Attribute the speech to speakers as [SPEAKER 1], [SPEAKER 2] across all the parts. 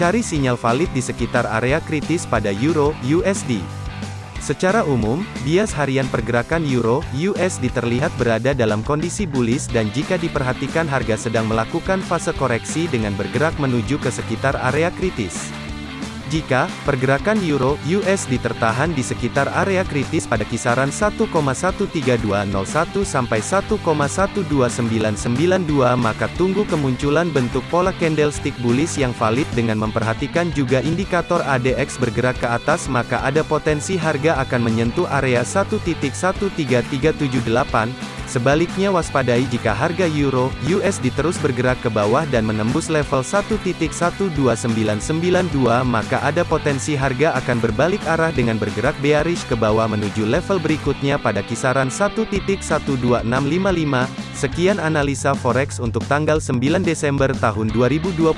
[SPEAKER 1] Cari sinyal valid di sekitar area kritis pada Euro USD. Secara umum, bias harian pergerakan Euro USD terlihat berada dalam kondisi bullish dan jika diperhatikan harga sedang melakukan fase koreksi dengan bergerak menuju ke sekitar area kritis. Jika pergerakan euro USD tertahan di sekitar area kritis pada kisaran 1,13201 sampai 1,12992 maka tunggu kemunculan bentuk pola candlestick bullish yang valid dengan memperhatikan juga indikator ADX bergerak ke atas maka ada potensi harga akan menyentuh area 1.13378 Sebaliknya waspadai jika harga euro USD terus bergerak ke bawah dan menembus level 1.12992 maka ada potensi harga akan berbalik arah dengan bergerak bearish ke bawah menuju level berikutnya pada kisaran 1.12655. Sekian analisa forex untuk tanggal 9 Desember tahun 2021.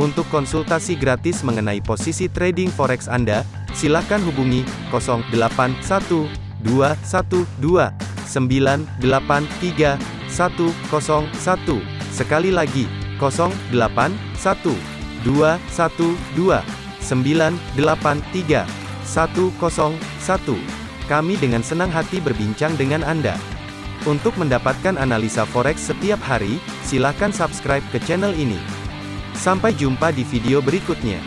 [SPEAKER 1] Untuk konsultasi gratis mengenai posisi trading forex Anda, silakan hubungi 081212 983 101. Sekali lagi, 08 1 2 1 2 983 101. Kami dengan senang hati berbincang dengan Anda. Untuk mendapatkan analisa forex setiap hari, silakan subscribe ke channel ini. Sampai jumpa di video berikutnya.